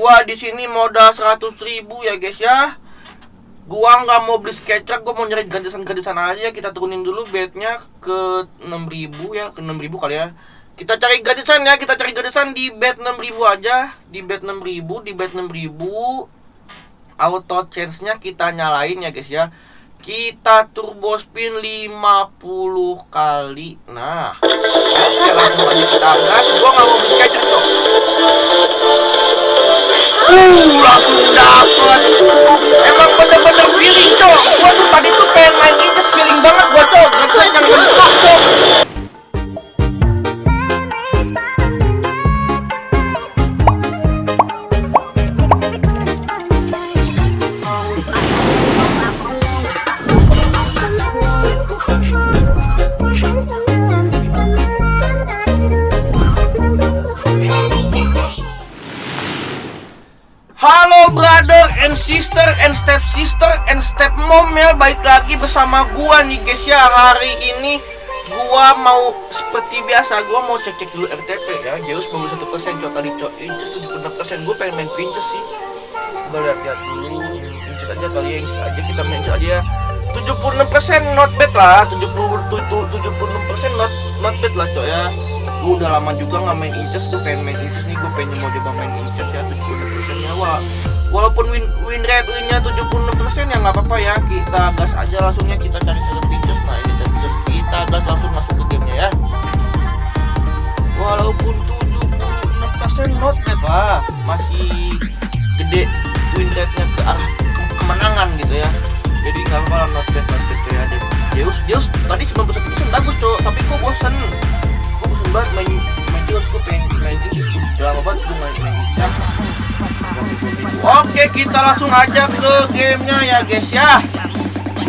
Gua di sini modal 100 ribu ya guys ya. Gua nggak mau beli sketcher, gua mau nyari gratisan-gratisan aja. Kita turunin dulu bednya ke 6000 ya, ke 6000 kali ya. Kita cari gratisan ya, kita cari gratisan di bed 6000 aja. Di bed 6000, di bed 6000. Auto change-nya kita nyalain ya guys ya. Kita turbo spin 50 kali. Nah, oke langsung aja kita gas. Gua nggak mau beli sketcher tuh. Uh, langsung dapet. Emang bener-bener feeling, cok. Gua tuh tadi tuh pengen main inches feeling banget gua, cok. Gratisan yang mentok, cok. And sister and step sister and step mom ya. Baik lagi bersama gua nih guys ya. Hari ini gua mau seperti biasa Gua mau cek-cek dulu RTP ya. Zeus 91% cok tadi cok Inches 76% Gua pengen main pinches sih. Coba lihat-lihat dulu. Inches aja kali ya aja. Kita main aja ya. 76% not bad lah. 70, 76% not, not bad lah cok ya. Gue udah lama juga nggak main inches Gue pengen main inches nih. Gue pengen mau coba main inches ya. 76% ya Wah Walaupun win, win rate winnya 76% ya nggak apa-apa ya. Kita gas aja langsungnya Kita cari set inches Nah ini set inches Kita gas langsung masuk ke gamenya ya. Walaupun 76% not bad lah Masih gede win rate-nya ke arah ke- kemenangan gitu ya. Jadi nggak apa-apa not bad not bad ya. Deus Deus tadi 91% bagus tuh tapi gue bosen. Gue bosen banget main main Deus gue pengen main Deus udah lama banget Oke kita langsung aja ke gamenya ya guys ya.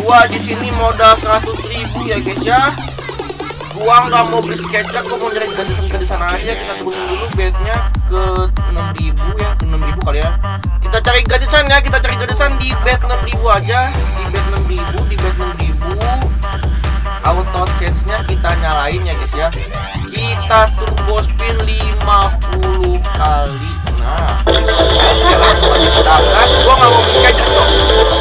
Gua di sini modal 100 ribu ya guys ya. Gua nggak mau beli sketcher gua mau nyari gratisan-gratisan aja. Kita turunin dulu bednya ke 6000 ya ke 6000 kali ya. Kita cari gratisan ya kita cari gratisan di bed 6000 aja. Di bed 6000 di bed 6000 auto change nya kita nyalain ya guys ya. Kita turbo spin 50 kali. Nah langsung aja kita gas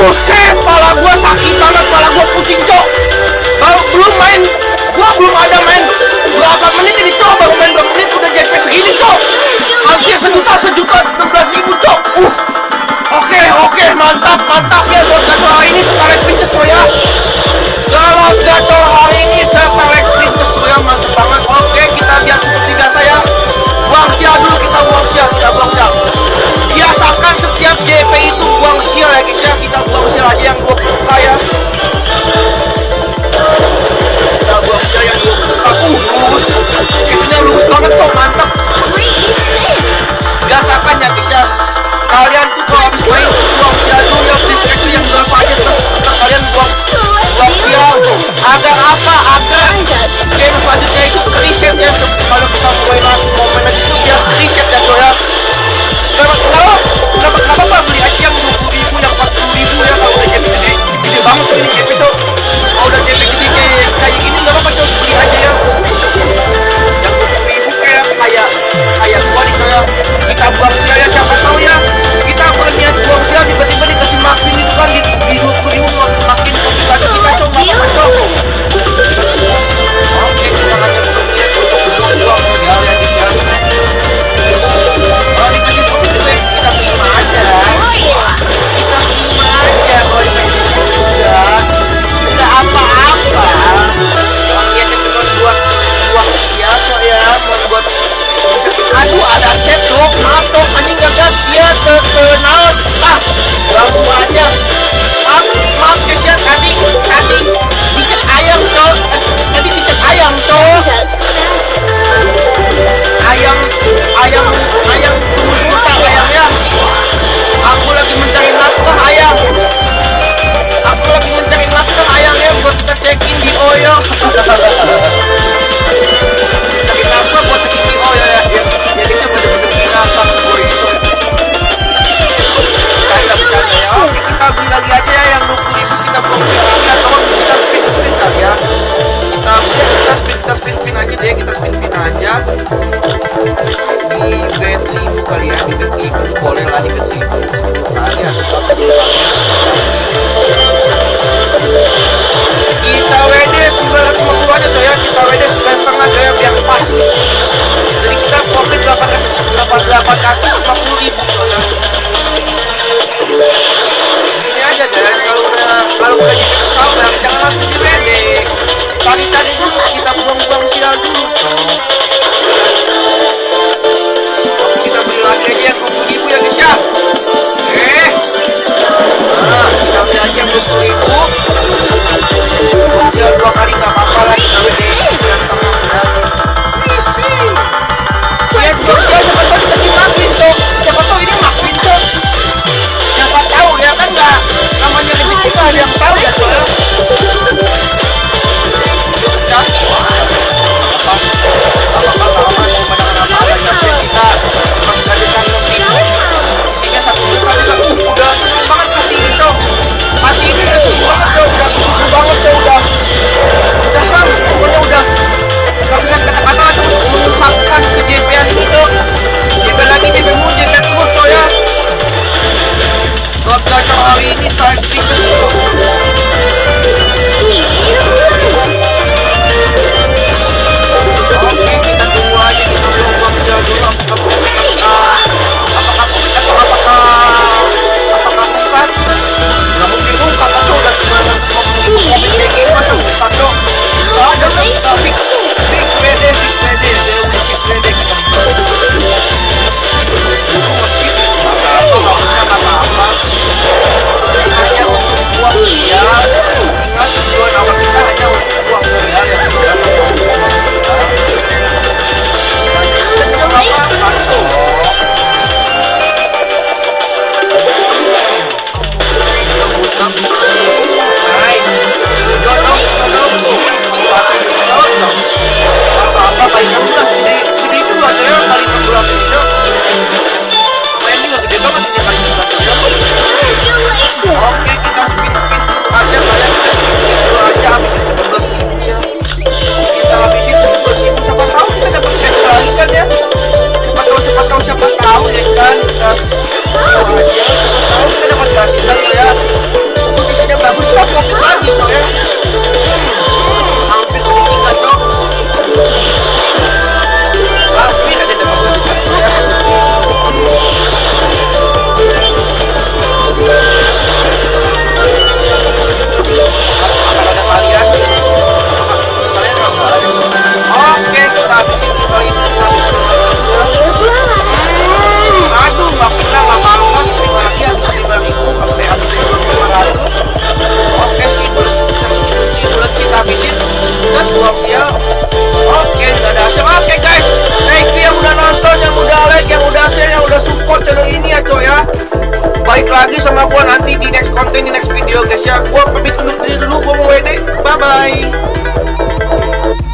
Buset, pala gua sakit banget, pala gua pusing, Cok. Baru belum main, gua belum ada main berapa menit ini, Cok. Baru main berapa menit udah JP segini, Cok. Hampir sejuta, sejuta, 16 ribu, Cok. Uh, oke, okay, oke, okay, mantap, mantap ya. Buat kata ini sekarang pinter Cok ya.